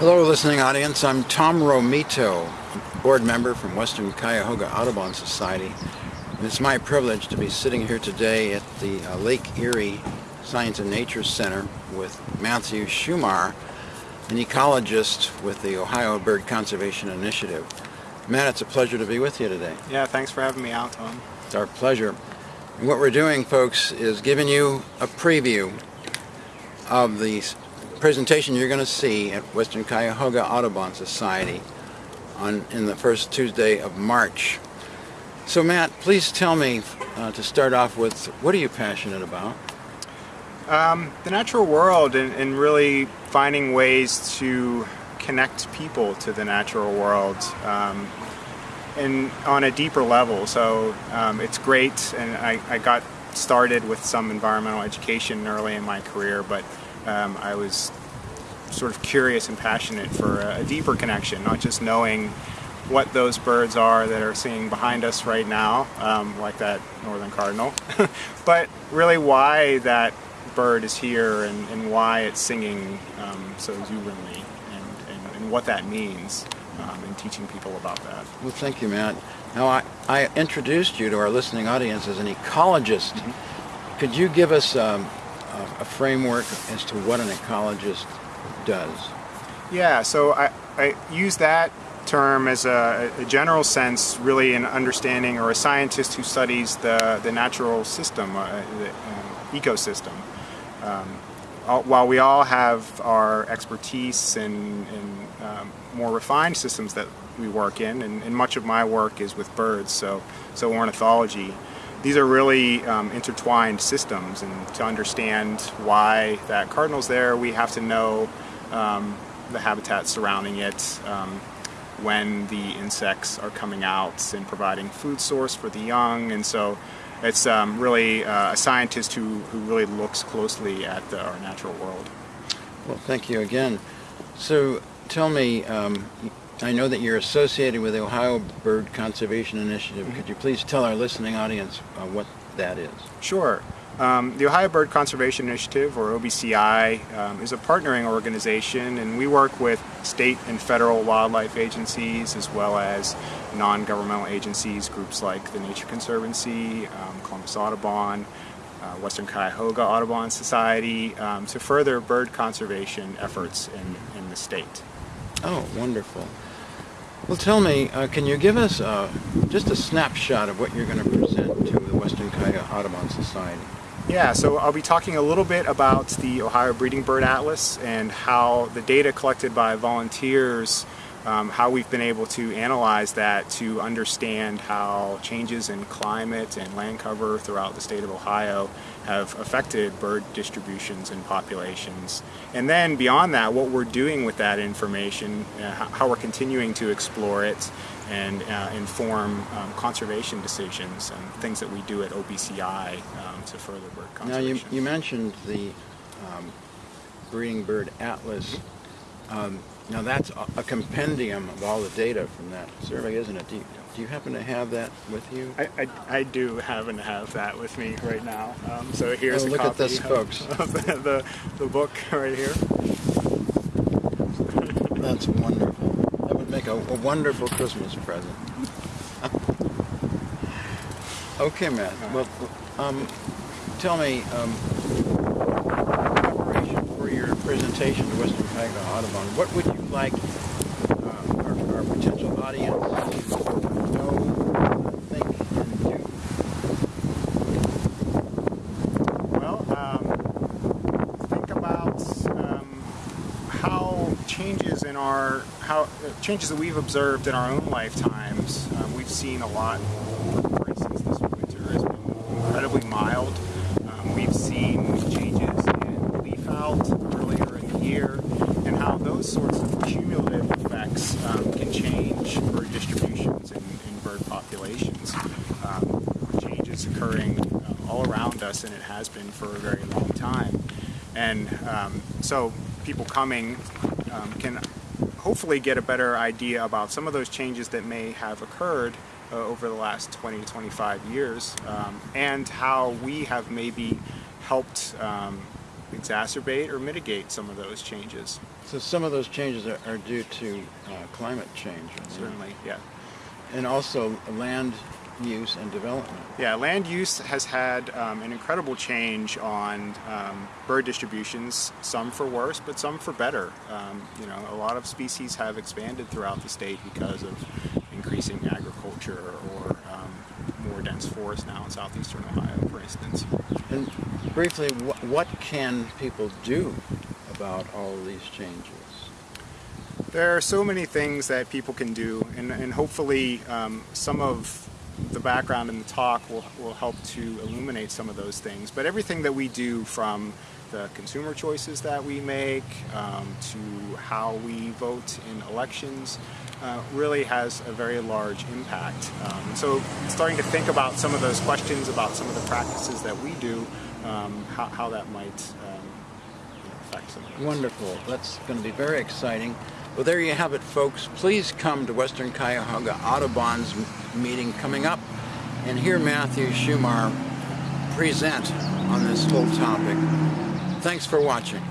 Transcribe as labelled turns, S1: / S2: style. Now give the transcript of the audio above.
S1: Hello listening audience, I'm Tom Romito, board member from Western Cuyahoga Audubon Society. And it's my privilege to be sitting here today at the uh, Lake Erie Science and Nature Center with Matthew Shumar, an ecologist with the Ohio Bird Conservation Initiative. Matt, it's a pleasure to be with you today.
S2: Yeah, thanks for having me out, Tom.
S1: It's our pleasure. And what we're doing, folks, is giving you a preview of the presentation you're going to see at Western Cuyahoga Audubon Society on in the first Tuesday of March. So Matt, please tell me uh, to start off with, what are you passionate about?
S2: Um, the natural world and, and, really finding ways to connect people to the natural world um, and on a deeper level. So um, it's great and I, I, got started with some environmental education early in my career, but um, I was sort of curious and passionate for a, a deeper connection, not just knowing what those birds are that are singing behind us right now, um, like that northern cardinal, but really why that bird is here and, and why it's singing um, so exuberantly and, and, and, what that means um, and teaching people about that.
S1: Well, thank you, Matt. Now, I, I introduced you to our listening audience as an ecologist. Mm -hmm. Could you give us um, a, framework as to what an ecologist does?
S2: Yeah, so I, I use that term as a, a, general sense, really an understanding or a scientist who studies the, the natural system, uh, the uh, ecosystem. Um, all, while we all have our expertise in, in um, more refined systems that we work in, and, and, much of my work is with birds, so, so ornithology, these are really um, intertwined systems, and to understand why that cardinal's there, we have to know um, the habitat surrounding it, um, when the insects are coming out and providing food source for the young. And so it's um, really uh, a scientist who, who really looks closely at the, our natural world.
S1: Well, thank you again. So tell me, um, I know that you're associated with the Ohio Bird Conservation Initiative. Mm -hmm. Could you please tell our listening audience uh, what that is?
S2: Sure. Um, the Ohio Bird Conservation Initiative, or OBCI, um, is a partnering organization and we work with state and federal wildlife agencies as well as non-governmental agencies, groups like the Nature Conservancy, um, Columbus Audubon, uh, Western Cuyahoga Audubon Society, um, to further bird conservation efforts in, in the state.
S1: Oh, wonderful. Well, tell me, uh, can you give us uh, just a snapshot of what you're going to present to the Western Cuyahoga Audubon Society?
S2: Yeah, so I'll be talking a little bit about the Ohio Breeding Bird Atlas and how the data collected by volunteers, um, how we've been able to analyze that to understand how changes in climate and land cover throughout the state of Ohio have affected bird distributions and populations. And then beyond that, what we're doing with that information, uh, how we're continuing to explore it and uh, inform um, conservation decisions and things that we do at OBCI um, to further bird conservation.
S1: Now you, you mentioned the um, Breeding Bird Atlas. Now that's a, compendium of all the data from that survey, isn't it? Do you, do you happen to have that with you?
S2: I, I, I do happen to have that with me right now. Um, so here's
S1: oh,
S2: a
S1: look
S2: copy
S1: at this,
S2: of,
S1: folks.
S2: of the, the, the book right here.
S1: That's wonderful. That would make a, a wonderful Christmas present. okay, Matt. Well, um, tell me, um, preparation for presentation to Western Cuyahoga Audubon, what would you like uh, our, our potential audience to know, think, and do?
S2: Well, um, think about um, how changes in our how changes that we've observed in our own lifetimes. Um, we've seen a lot. For instance, this winter has been incredibly mild. Um, we've seen changes in leaf out earlier in the year, and how those sorts of cumulative effects um, can change bird distributions in, in bird populations. Um, changes occurring uh, all around us, and it has been for a very long time. And um, so people coming um, can hopefully get a better idea about some of those changes that may have occurred uh, over the last 20 to 25 years um, and how we have maybe helped um, exacerbate or mitigate some of those changes.
S1: So some of those changes are, are due to uh, climate change.
S2: Certainly, yeah.
S1: And also land use and development.
S2: Yeah, land use has had um, an incredible change on um, bird distributions, some for worse, but some for better. Um, you know, a lot of species have expanded throughout the state because of increasing agriculture or um, more dense forest now in southeastern Ohio, for instance.
S1: And briefly, wh- what can people do about all of these changes?
S2: There are so many things that people can do, and, and hopefully um, some of the background in the talk will, will help to illuminate some of those things. But everything that we do from the consumer choices that we make um, to how we vote in elections uh, really has a very large impact. Um, so starting to think about some of those questions about some of the practices that we do, um, how, how that might um, affect some of those.
S1: Wonderful. That's going to be very exciting. Well, there you have it, folks. Please come to Western Cuyahoga Audubon's meeting coming up and hear Matthew Shumar present on this whole topic. Thanks for watching.